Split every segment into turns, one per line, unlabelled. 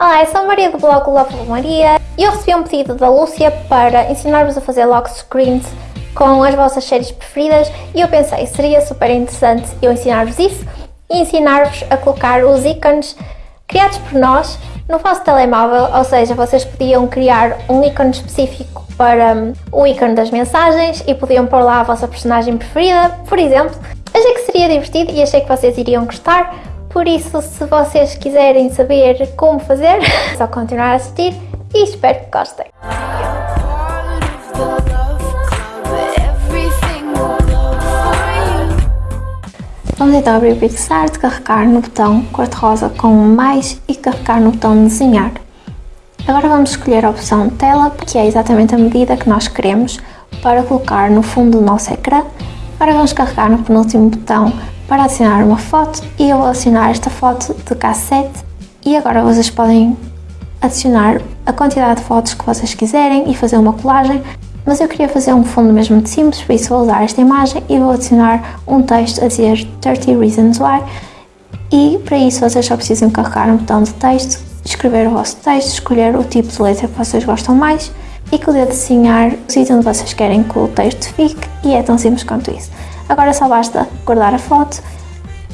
Olá, eu sou a Maria do blog Love Maria e eu recebi um pedido da Lúcia para ensinar-vos a fazer lock screens com as vossas séries preferidas e eu pensei, seria super interessante eu ensinar-vos isso e ensinar-vos a colocar os ícones criados por nós no vosso telemóvel, ou seja, vocês podiam criar um ícone específico para um, o ícone das mensagens e podiam pôr lá a vossa personagem preferida, por exemplo. Achei que seria divertido e achei que vocês iriam gostar, por isso, se vocês quiserem saber como fazer, é só continuar a assistir e espero que gostem. Vamos então abrir o PixArt, carregar no botão cor-de-rosa com mais e carregar no botão desenhar. Agora vamos escolher a opção tela, que é exatamente a medida que nós queremos para colocar no fundo do nosso ecrã. Agora vamos carregar no penúltimo botão para adicionar uma foto e eu vou adicionar esta foto de cassete e agora vocês podem adicionar a quantidade de fotos que vocês quiserem e fazer uma colagem mas eu queria fazer um fundo mesmo muito simples, por isso vou usar esta imagem e vou adicionar um texto a dizer 30 Reasons Why e para isso vocês só precisam carregar no botão de texto, escrever o vosso texto, escolher o tipo de letra que vocês gostam mais e com o dedo desenhar o sítio onde vocês querem que o texto fique e é tão simples quanto isso. Agora só basta guardar a foto,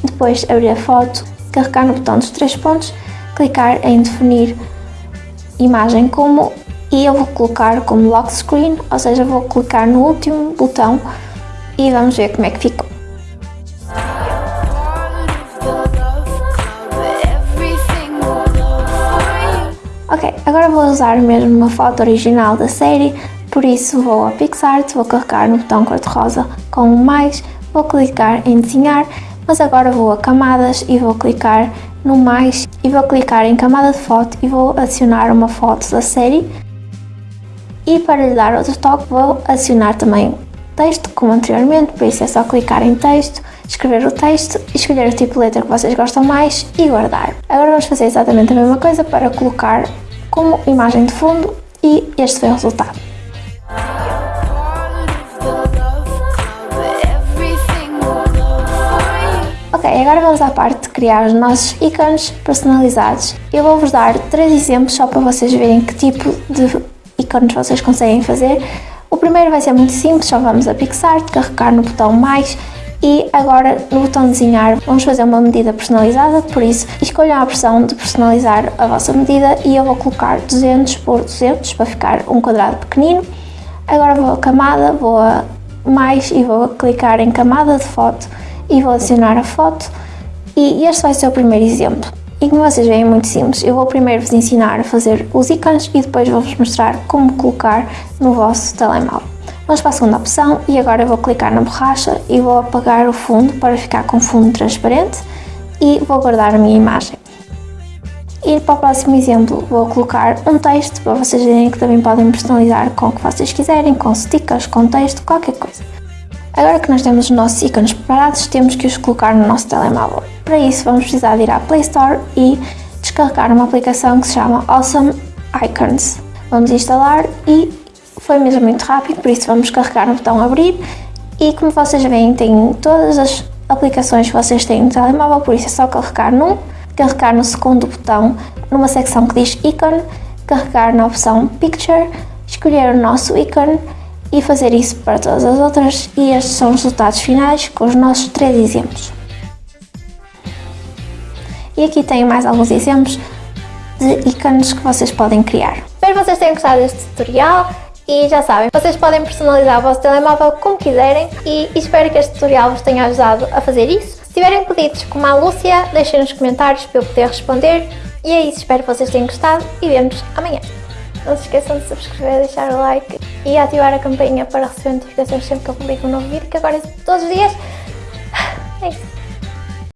depois abrir a foto, carregar no botão dos três pontos, clicar em definir imagem como e eu vou colocar como lock screen, ou seja, vou clicar no último botão e vamos ver como é que ficou. Ok, agora vou usar mesmo uma foto original da série, por isso vou a PixArt, vou carregar no botão cor-de-rosa com o mais, vou clicar em desenhar, mas agora vou a camadas e vou clicar no mais e vou clicar em camada de foto e vou adicionar uma foto da série e para lhe dar outro toque vou adicionar também texto como anteriormente, por isso é só clicar em texto, escrever o texto, escolher o tipo de letra que vocês gostam mais e guardar. Agora vamos fazer exatamente a mesma coisa para colocar como imagem de fundo e este foi o resultado. Agora vamos à parte de criar os nossos ícones personalizados. Eu vou-vos dar três exemplos só para vocês verem que tipo de ícones vocês conseguem fazer. O primeiro vai ser muito simples, só vamos a PixArt, carregar no botão mais e agora no botão desenhar vamos fazer uma medida personalizada, por isso escolham a opção de personalizar a vossa medida e eu vou colocar 200 por 200 para ficar um quadrado pequenino. Agora vou a camada, vou a mais e vou clicar em camada de foto e vou adicionar a foto e este vai ser o primeiro exemplo. E como vocês veem é muito simples, eu vou primeiro vos ensinar a fazer os ícones e depois vou-vos mostrar como colocar no vosso telemóvel. Vamos para a segunda opção e agora eu vou clicar na borracha e vou apagar o fundo para ficar com fundo transparente e vou guardar a minha imagem. E para o próximo exemplo vou colocar um texto para vocês verem que também podem personalizar com o que vocês quiserem, com stickers, com texto, qualquer coisa. Agora que nós temos os nossos ícones preparados, temos que os colocar no nosso telemóvel. Para isso vamos precisar de ir à Play Store e descarregar uma aplicação que se chama Awesome Icons. Vamos instalar e foi mesmo muito rápido, por isso vamos carregar no botão abrir e como vocês veem tem todas as aplicações que vocês têm no telemóvel, por isso é só carregar num, carregar no segundo botão numa secção que diz Icon, carregar na opção Picture, escolher o nosso ícone e fazer isso para todas as outras e estes são os resultados finais com os nossos três exemplos. E aqui tenho mais alguns exemplos de ícones que vocês podem criar. Espero que vocês tenham gostado deste tutorial e já sabem, vocês podem personalizar o vosso telemóvel como quiserem e espero que este tutorial vos tenha ajudado a fazer isso. Se tiverem pedidos como a Lúcia, deixem nos comentários para eu poder responder. E é isso, espero que vocês tenham gostado e vemos amanhã. Não se esqueçam de subscrever, deixar o like e ativar a campainha para receber notificações sempre que eu publico um novo vídeo, que agora é todos os dias. É isso.